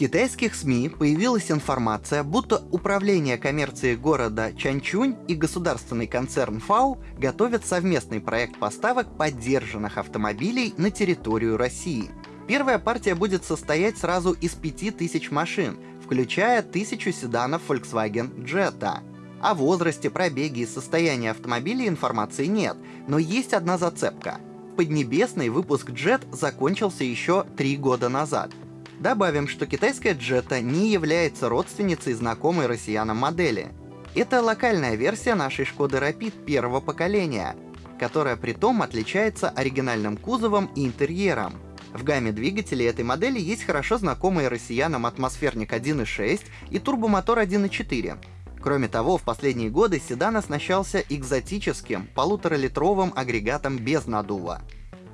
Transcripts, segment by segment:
китайских СМИ появилась информация, будто Управление коммерции города Чанчунь и государственный концерн ФАУ готовят совместный проект поставок поддержанных автомобилей на территорию России. Первая партия будет состоять сразу из 5000 машин, включая тысячу седанов Volkswagen Jetta. О возрасте, пробеге и состоянии автомобиля информации нет, но есть одна зацепка. Поднебесный выпуск Jet закончился еще три года назад — Добавим, что китайская Jetta не является родственницей знакомой россиянам модели. Это локальная версия нашей Шкоды Rapid первого поколения, которая при том отличается оригинальным кузовом и интерьером. В гамме двигателей этой модели есть хорошо знакомые россиянам атмосферник 1.6 и турбомотор 1.4. Кроме того, в последние годы седан оснащался экзотическим полуторалитровым агрегатом без надува.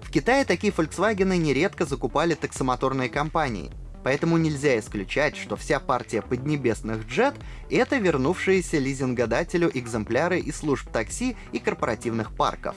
В Китае такие Volkswagen нередко закупали таксомоторные компании, поэтому нельзя исключать, что вся партия поднебесных джет — это вернувшиеся лизингодателю экземпляры из служб такси и корпоративных парков.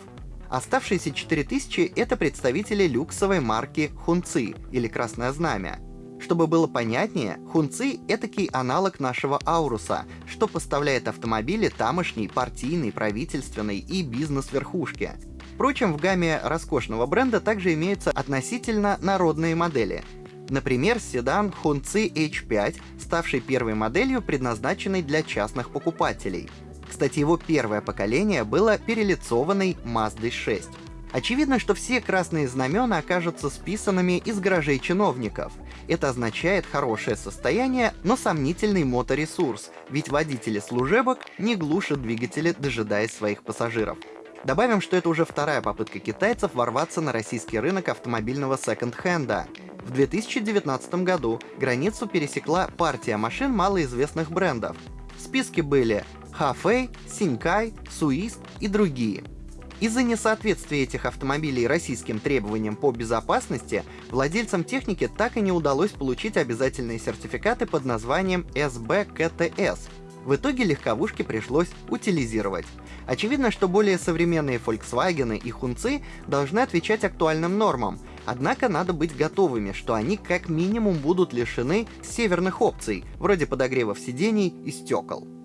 Оставшиеся 4000 — это представители люксовой марки Хунци или Красное Знамя. Чтобы было понятнее, Хунци — этакий аналог нашего Ауруса, что поставляет автомобили тамошней партийной, правительственной и бизнес-верхушки — Впрочем, в гамме роскошного бренда также имеются относительно народные модели. Например, седан Hunzi H5, ставший первой моделью, предназначенной для частных покупателей. Кстати, его первое поколение было перелицованной Mazda 6. Очевидно, что все красные знамена окажутся списанными из гаражей чиновников. Это означает хорошее состояние, но сомнительный моторесурс, ведь водители служебок не глушат двигатели, дожидаясь своих пассажиров. Добавим, что это уже вторая попытка китайцев ворваться на российский рынок автомобильного секонд-хенда. В 2019 году границу пересекла партия машин малоизвестных брендов. В списке были Хафэй, Синькай, Суист и другие. Из-за несоответствия этих автомобилей российским требованиям по безопасности, владельцам техники так и не удалось получить обязательные сертификаты под названием SBKTS. В итоге легковушки пришлось утилизировать. Очевидно, что более современные Volkswagen и Хунцы должны отвечать актуальным нормам, однако надо быть готовыми, что они как минимум будут лишены северных опций, вроде подогревов сидений и стекол.